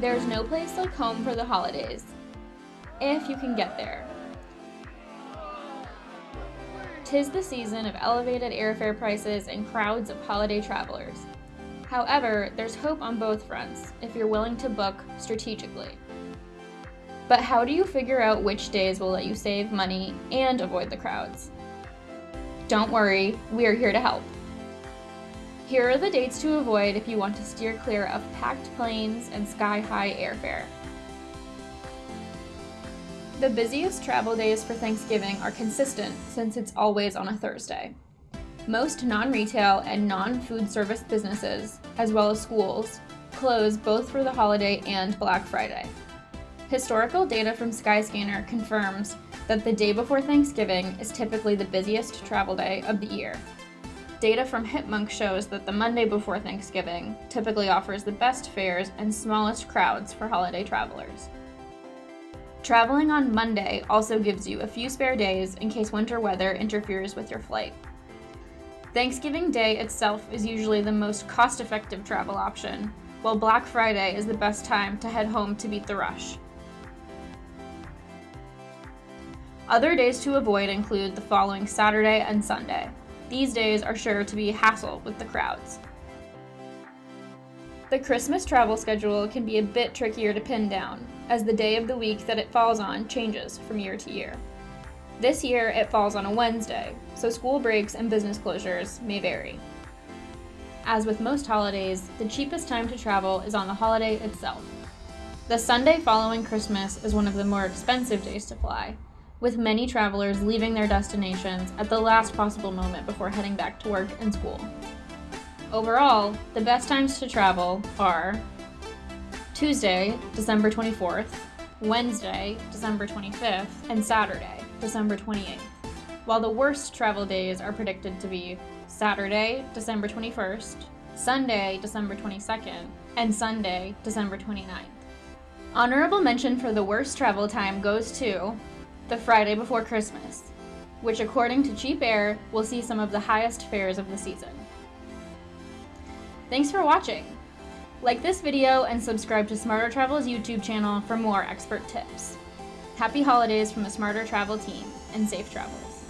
There's no place like home for the holidays, if you can get there. Tis the season of elevated airfare prices and crowds of holiday travelers. However, there's hope on both fronts if you're willing to book strategically. But how do you figure out which days will let you save money and avoid the crowds? Don't worry, we are here to help. Here are the dates to avoid if you want to steer clear of packed planes and sky-high airfare. The busiest travel days for Thanksgiving are consistent since it's always on a Thursday. Most non-retail and non-food service businesses, as well as schools, close both for the holiday and Black Friday. Historical data from Skyscanner confirms that the day before Thanksgiving is typically the busiest travel day of the year, Data from Hipmunk shows that the Monday before Thanksgiving typically offers the best fares and smallest crowds for holiday travelers. Traveling on Monday also gives you a few spare days in case winter weather interferes with your flight. Thanksgiving Day itself is usually the most cost-effective travel option, while Black Friday is the best time to head home to beat the rush. Other days to avoid include the following Saturday and Sunday. These days are sure to be a hassle with the crowds. The Christmas travel schedule can be a bit trickier to pin down, as the day of the week that it falls on changes from year to year. This year, it falls on a Wednesday, so school breaks and business closures may vary. As with most holidays, the cheapest time to travel is on the holiday itself. The Sunday following Christmas is one of the more expensive days to fly, with many travelers leaving their destinations at the last possible moment before heading back to work and school. Overall, the best times to travel are Tuesday, December 24th, Wednesday, December 25th, and Saturday, December 28th, while the worst travel days are predicted to be Saturday, December 21st, Sunday, December 22nd, and Sunday, December 29th. Honorable mention for the worst travel time goes to the Friday before Christmas, which according to Cheap Air will see some of the highest fares of the season. Thanks for watching! Like this video and subscribe to Smarter Travel's YouTube channel for more expert tips. Happy holidays from the Smarter Travel team, and safe travels.